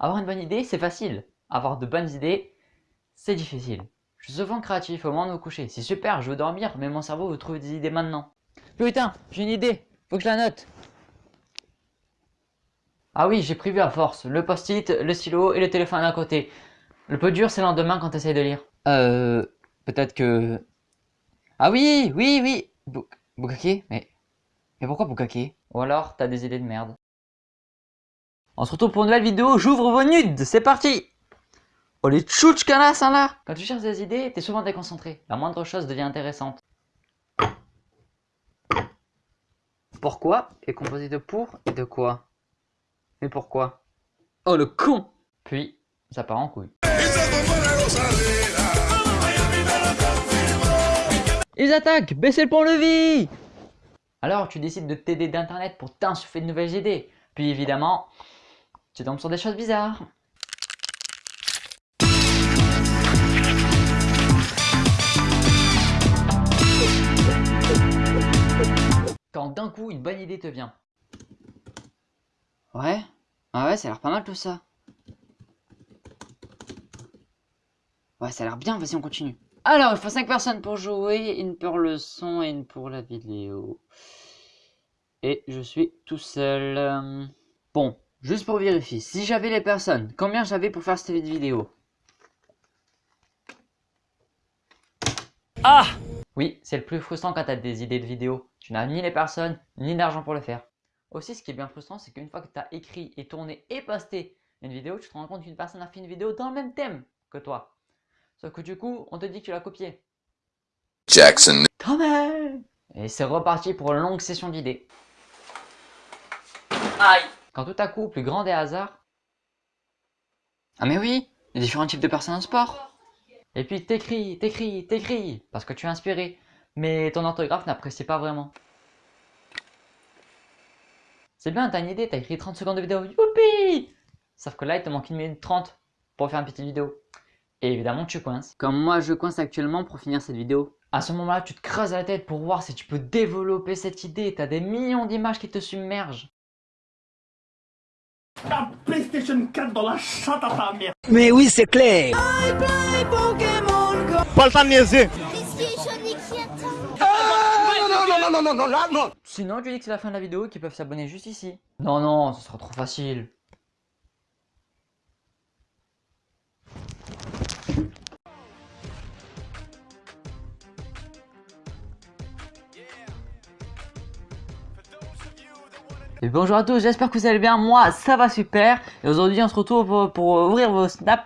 Avoir une bonne idée, c'est facile. Avoir de bonnes idées, c'est difficile. Je suis souvent créatif au moment de me coucher. C'est super, je veux dormir, mais mon cerveau veut trouver des idées maintenant. Putain, j'ai une idée, faut que je la note. Ah oui, j'ai prévu à force. Le post-it, le stylo et le téléphone à côté. Le peu dur, c'est le lendemain quand tu essayes de lire. Euh, peut-être que... Ah oui, oui, oui Bukake Mais... Mais pourquoi Bukake Ou alors, t'as des idées de merde. On se retrouve pour une nouvelle vidéo, j'ouvre vos nudes, c'est parti Oh les tchouchkanas hein là Quand tu cherches des idées, t'es souvent déconcentré. La moindre chose devient intéressante. Pourquoi est composé de pour et de quoi? Mais pourquoi? Oh le con Puis, ça part en couille. Ils attaquent Baissez le pont-levis Alors tu décides de t'aider d'internet pour t'insuffler de nouvelles idées. Puis évidemment, tu tombes sur des choses bizarres. Quand d'un coup une bonne idée te vient. Ouais, ah ouais, ça a l'air pas mal tout ça. Ouais, ça a l'air bien, vas-y on continue. Alors, il faut 5 personnes pour jouer, une pour le son et une pour la vidéo. Et je suis tout seul. Bon, juste pour vérifier, si j'avais les personnes, combien j'avais pour faire cette vidéo? Ah Oui, c'est le plus frustrant quand tu as des idées de vidéo. Tu n'as ni les personnes, ni l'argent pour le faire. Aussi, ce qui est bien frustrant, c'est qu'une fois que tu as écrit et tourné et posté une vidéo, tu te rends compte qu'une personne a fait une vidéo dans le même thème que toi. Sauf que du coup, on te dit que tu l'as copié. Jackson. Quand même Et c'est reparti pour une longue session d'idées. Aïe Quand tout à coup, plus grand des hasards... Ah mais oui Il y a différents types de personnes en sport Et puis t'écris, t'écris, t'écris, parce que tu es inspiré, mais ton orthographe n'apprécie pas vraiment. C'est bien, t'as une idée, t'as écrit 30 secondes de vidéo, youpi Sauf que là, il te manque une minute 30 pour faire une petite vidéo. Et évidemment, tu coinces. Comme moi, je coince actuellement pour finir cette vidéo. À ce moment-là, tu te creuses la tête pour voir si tu peux développer cette idée. Tu as des millions d'images qui te submergent. La PlayStation 4 dans la chatte à ta mère. Mais oui, c'est clair. Pas le temps de niaiser. non, non, non, non, là, non. Sinon, tu dis que c'est la fin de la vidéo et qu'ils peuvent s'abonner juste ici? Non, non, ce sera trop facile. Et bonjour à tous, j'espère que vous allez bien, moi ça va super. Et aujourd'hui on se retrouve pour, pour ouvrir vos snaps